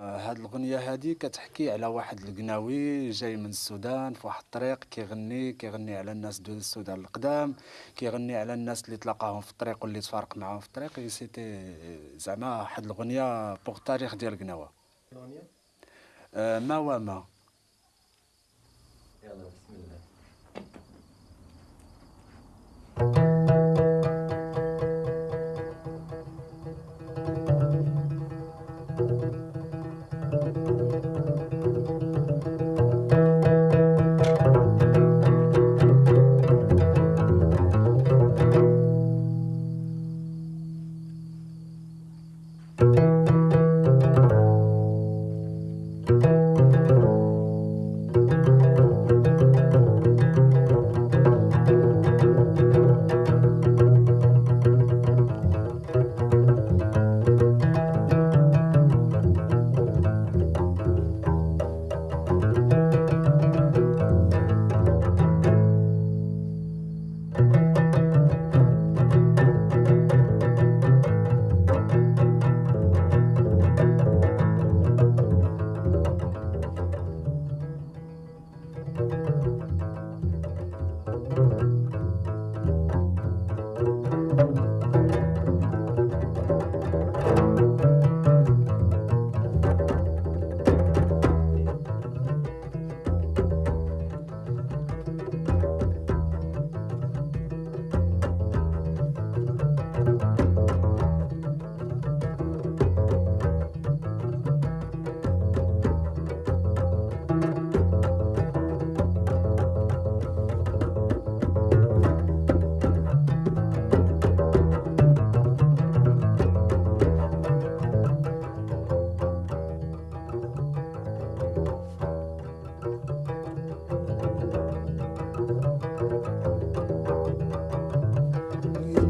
هاد الأغنية هادي كتحكي على واحد القناوي جاي من السودان في واحد الطريق كيغني كيغني على الناس دو السودان القدام كيغني على الناس اللي تلاقاهم في الطريق واللي تفارق معاهم في الطريق. c'était زعما واحد الأغنية pour التاريخ ديال قناوة آه ما. وما يلا.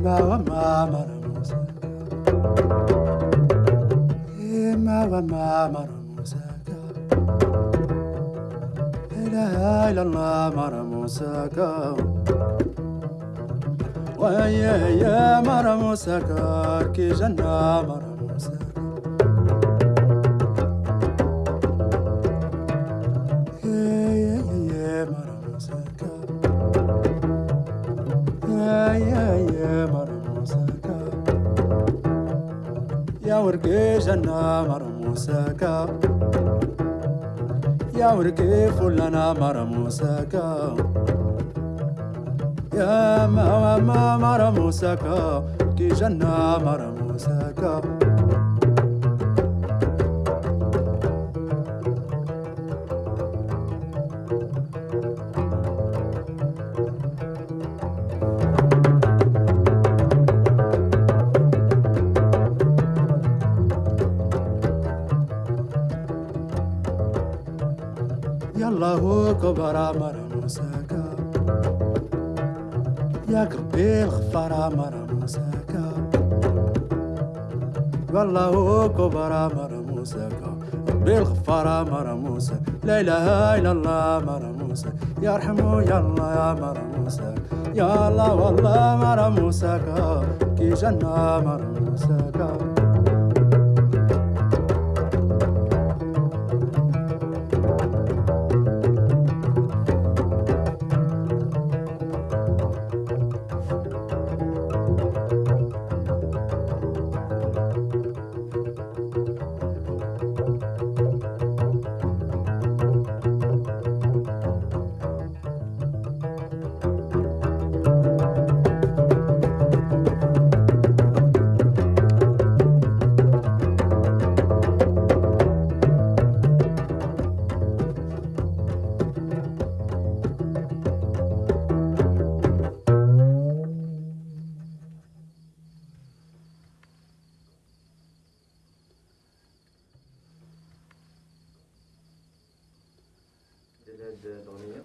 بسم الله ما وما مرموسك ما وما مرموسك لا إله إلا الله مرموسك ويا يا مرموسك كي جنة مرموسك يا ورقي جنة مرموسك يا ورقي فلانة مرموسك يا ما ما كي جنة يلا كبر مرموسك يا قلبي الغفار مرموسك والله هو كبر مرموسك قلبي الغفار مرموسك لا إله إلا الله مرموسك يا رحمو يلا يا مرموسك يا الله والله مرموسك كي جنة مرموسك ديال هاد الأغنية